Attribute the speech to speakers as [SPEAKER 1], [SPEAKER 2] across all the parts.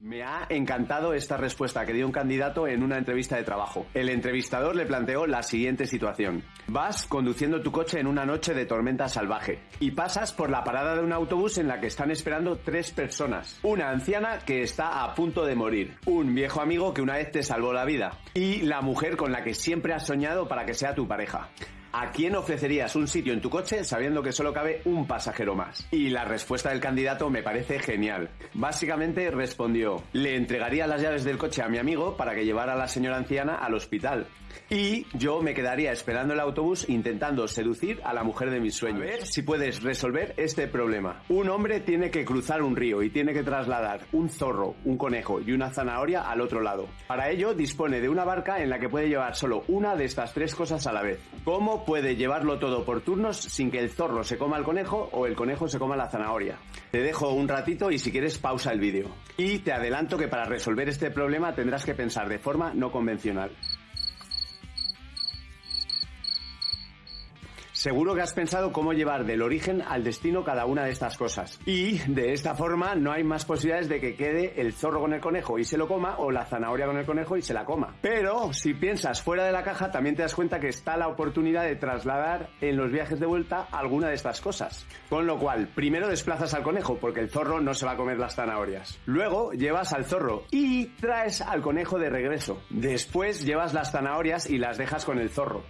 [SPEAKER 1] Me ha encantado esta respuesta que dio un candidato en una entrevista de trabajo. El entrevistador le planteó la siguiente situación. Vas conduciendo tu coche en una noche de tormenta salvaje y pasas por la parada de un autobús en la que están esperando tres personas. Una anciana que está a punto de morir, un viejo amigo que una vez te salvó la vida y la mujer con la que siempre has soñado para que sea tu pareja. ¿A quién ofrecerías un sitio en tu coche sabiendo que solo cabe un pasajero más? Y la respuesta del candidato me parece genial. Básicamente respondió, le entregaría las llaves del coche a mi amigo para que llevara a la señora anciana al hospital. Y yo me quedaría esperando el autobús intentando seducir a la mujer de mis sueños. A ver si puedes resolver este problema. Un hombre tiene que cruzar un río y tiene que trasladar un zorro, un conejo y una zanahoria al otro lado. Para ello dispone de una barca en la que puede llevar solo una de estas tres cosas a la vez. ¿Cómo puede llevarlo todo por turnos sin que el zorro se coma el conejo o el conejo se coma la zanahoria? Te dejo un ratito y si quieres pausa el vídeo. Y te adelanto que para resolver este problema tendrás que pensar de forma no convencional. Seguro que has pensado cómo llevar del origen al destino cada una de estas cosas. Y de esta forma no hay más posibilidades de que quede el zorro con el conejo y se lo coma o la zanahoria con el conejo y se la coma. Pero si piensas fuera de la caja también te das cuenta que está la oportunidad de trasladar en los viajes de vuelta alguna de estas cosas. Con lo cual, primero desplazas al conejo porque el zorro no se va a comer las zanahorias. Luego llevas al zorro y traes al conejo de regreso. Después llevas las zanahorias y las dejas con el zorro.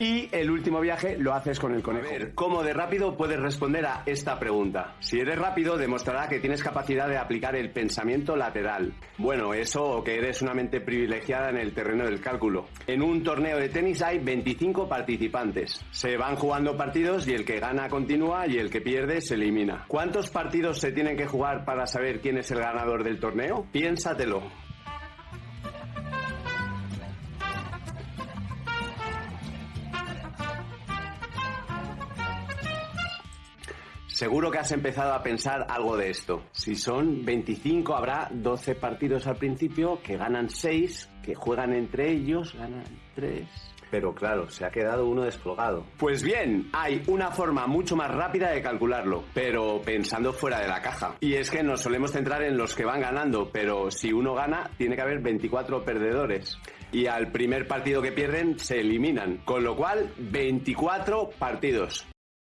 [SPEAKER 1] Y el último viaje lo haces con el conejo. ¿cómo de rápido puedes responder a esta pregunta? Si eres rápido, demostrará que tienes capacidad de aplicar el pensamiento lateral. Bueno, eso o que eres una mente privilegiada en el terreno del cálculo. En un torneo de tenis hay 25 participantes. Se van jugando partidos y el que gana continúa y el que pierde se elimina. ¿Cuántos partidos se tienen que jugar para saber quién es el ganador del torneo? Piénsatelo. Seguro que has empezado a pensar algo de esto. Si son 25, habrá 12 partidos al principio que ganan 6, que juegan entre ellos, ganan 3. Pero claro, se ha quedado uno descolgado. Pues bien, hay una forma mucho más rápida de calcularlo, pero pensando fuera de la caja. Y es que nos solemos centrar en los que van ganando, pero si uno gana, tiene que haber 24 perdedores. Y al primer partido que pierden, se eliminan. Con lo cual, 24 partidos.